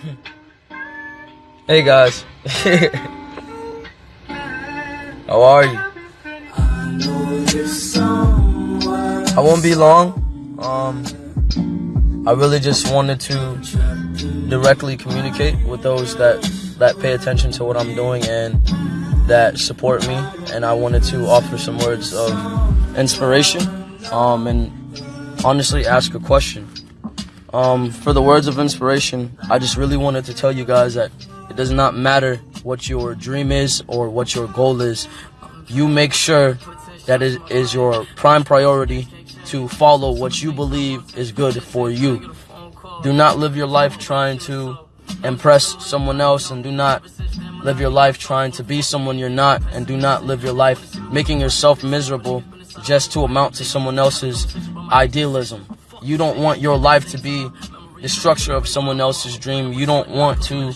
hey guys. How are you? I won't be long. Um, I really just wanted to directly communicate with those that that pay attention to what I'm doing and that support me. And I wanted to offer some words of inspiration um, and honestly ask a question. Um, for the words of inspiration, I just really wanted to tell you guys that it does not matter what your dream is or what your goal is. You make sure that it is your prime priority to follow what you believe is good for you. Do not live your life trying to impress someone else and do not live your life trying to be someone you're not and do not live your life making yourself miserable just to amount to someone else's idealism. You don't want your life to be the structure of someone else's dream. You don't want to,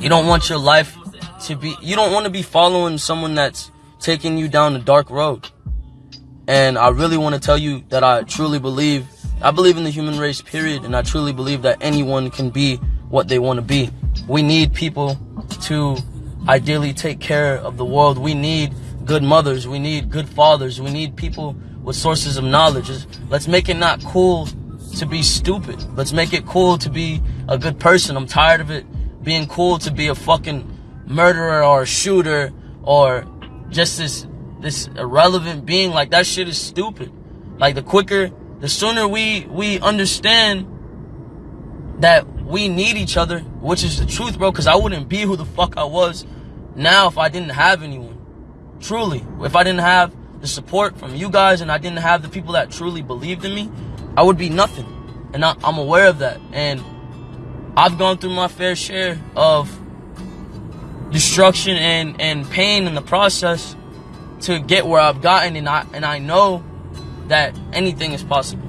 you don't want your life to be, you don't want to be following someone that's taking you down a dark road. And I really want to tell you that I truly believe, I believe in the human race, period. And I truly believe that anyone can be what they want to be. We need people to ideally take care of the world. We need good mothers. We need good fathers. We need people with sources of knowledge. Let's make it not cool to be stupid. Let's make it cool to be a good person. I'm tired of it being cool to be a fucking murderer or a shooter or just this this irrelevant being. Like that shit is stupid. Like the quicker, the sooner we we understand that we need each other, which is the truth, bro. Because I wouldn't be who the fuck I was now if I didn't have anyone. Truly, if I didn't have the support from you guys and I didn't have the people that truly believed in me, I would be nothing. And I, am aware of that. And I've gone through my fair share of destruction and, and pain in the process to get where I've gotten. And I, and I know that anything is possible.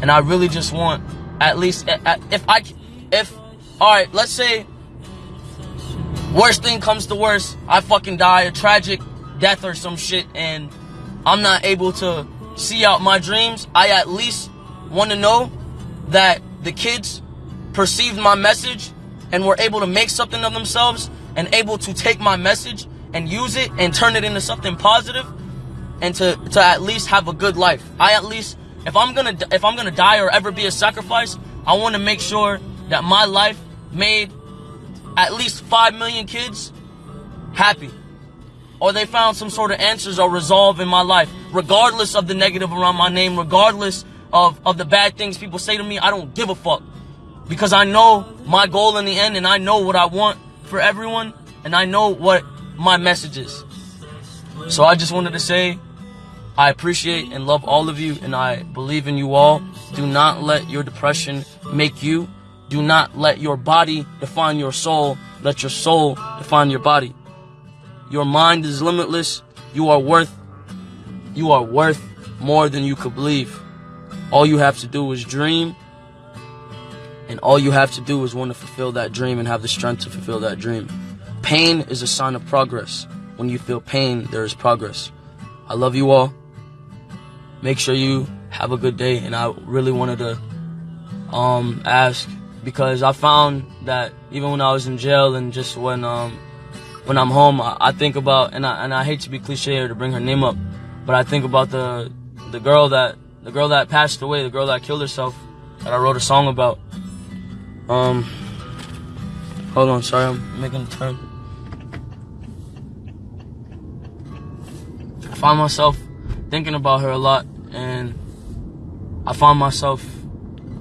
And I really just want, at least, if I, if, alright, let's say, worst thing comes to worst, I fucking die, a tragic death or some shit and I'm not able to see out my dreams, I at least want to know that the kids perceived my message and were able to make something of themselves and able to take my message and use it and turn it into something positive and to, to at least have a good life. I at least, if I'm gonna, if I'm gonna die or ever be a sacrifice, I want to make sure that my life made at least 5 million kids happy or they found some sort of answers or resolve in my life, regardless of the negative around my name, regardless of, of the bad things people say to me, I don't give a fuck. Because I know my goal in the end and I know what I want for everyone and I know what my message is. So I just wanted to say, I appreciate and love all of you and I believe in you all. Do not let your depression make you. Do not let your body define your soul. Let your soul define your body. Your mind is limitless. You are worth, you are worth more than you could believe. All you have to do is dream. And all you have to do is want to fulfill that dream and have the strength to fulfill that dream. Pain is a sign of progress. When you feel pain, there is progress. I love you all. Make sure you have a good day. And I really wanted to um, ask because I found that even when I was in jail and just when um, when I'm home, I, think about and I and I hate to be cliche or to bring her name up, but I think about the the girl that the girl that passed away, the girl that killed herself, that I wrote a song about. Um, hold on, sorry, I'm making a turn. I find myself thinking about her a lot, and I find myself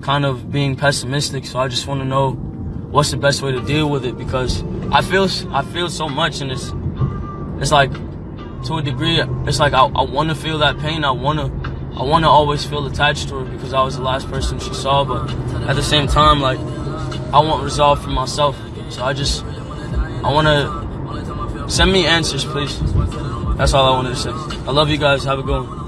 kind of being pessimistic. So I just want to know what's the best way to deal with it? Because I feel I feel so much and it's it's like to a degree it's like I, I want to feel that pain. I want to I want to always feel attached to her because I was the last person she saw but at the same time like I want resolve for myself. So I just I want to send me answers please. That's all I wanted to say. I love you guys. Have a good one